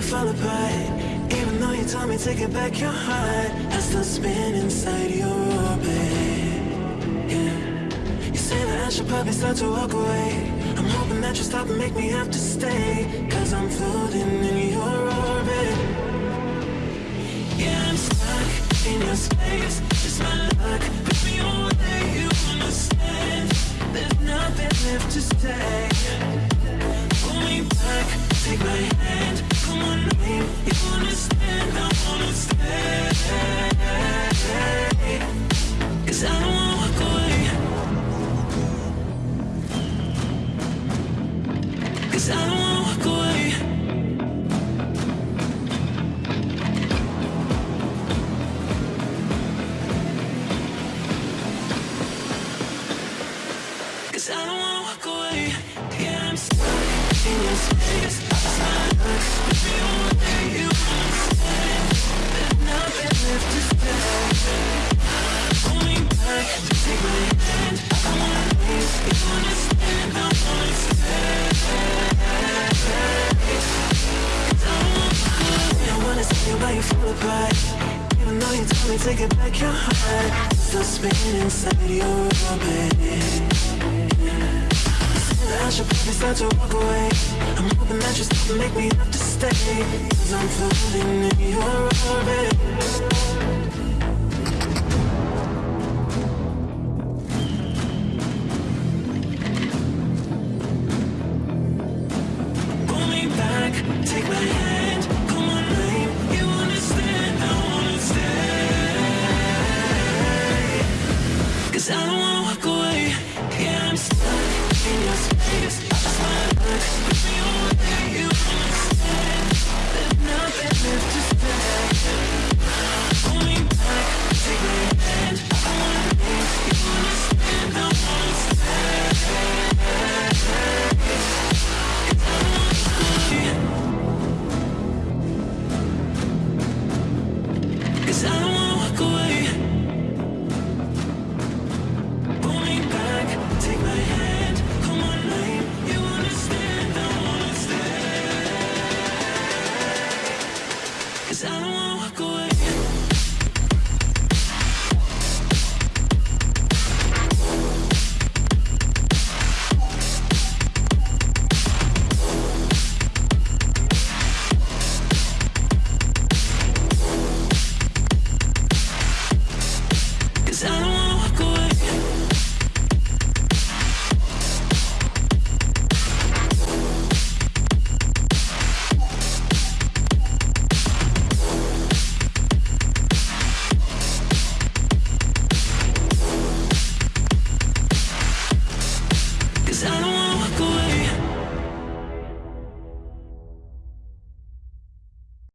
you fall apart. Even though you told me to get back your heart, I still spin inside your orbit. Yeah. You say that I should probably start to walk away. I'm hoping that you stop and make me have to stay. Cause I'm floating in your orbit. Yeah, I'm stuck in your space. It's my luck. Put me away, you understand. There's nothing left to say. Cause I don't wanna walk away. Cause I don't wanna walk away. Yeah, I'm stuck in your space. You nothing left to say. Me to get back your heart, still spinning inside your orbit. I should probably start to walk away. I'm hoping that you and make me have to stay. Cause I'm floating in your Cause I'm